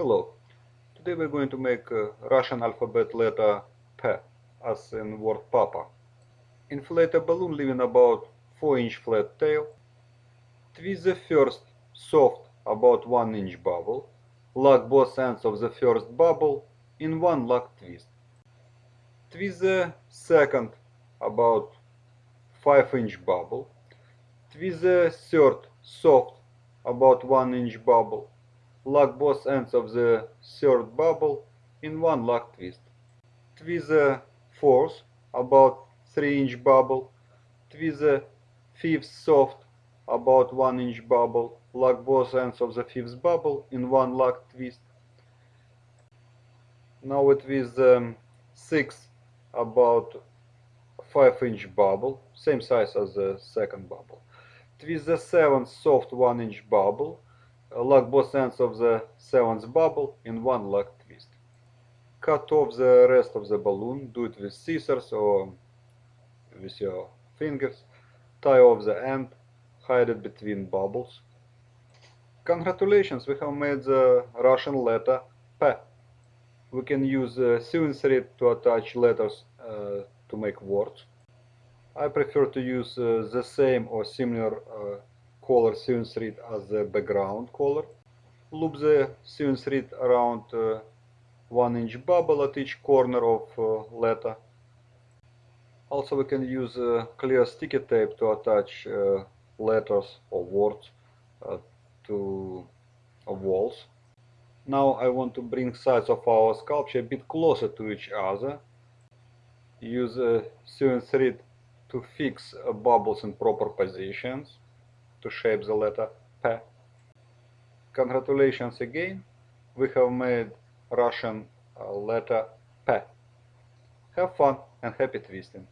Hello. Today we're going to make uh, Russian alphabet letter P, as in word Papa. Inflate a balloon leaving about 4 inch flat tail. Twist the first soft about 1 inch bubble. Lock both ends of the first bubble in one lock twist. Twist the second about 5 inch bubble. Twist the third soft about 1 inch bubble lock both ends of the third bubble in one lock twist. Twist the fourth, about 3 inch bubble, twist the fifth soft, about 1 inch bubble, lock both ends of the fifth bubble in one lock twist. Now we twist the um, sixth, about 5 inch bubble, same size as the second bubble. Twist the seventh soft 1 inch bubble, lock both ends of the seventh bubble in one lock twist. Cut off the rest of the balloon, do it with scissors or with your fingers. Tie off the end, hide it between bubbles. Congratulations, we have made the Russian letter P. We can use sewing thread to attach letters uh, to make words. I prefer to use uh, the same or similar uh, color sewing thread as the background color. Loop the sewing thread around uh, 1 inch bubble at each corner of uh, letter. Also we can use uh, clear sticky tape to attach letters or words to walls. Now I want to bring sides of our sculpture a bit closer to each other. Use a sewing thread to fix bubbles in proper positions to shape the letter P. Congratulations again, we have made Russian uh, letter P. Have fun and happy twisting!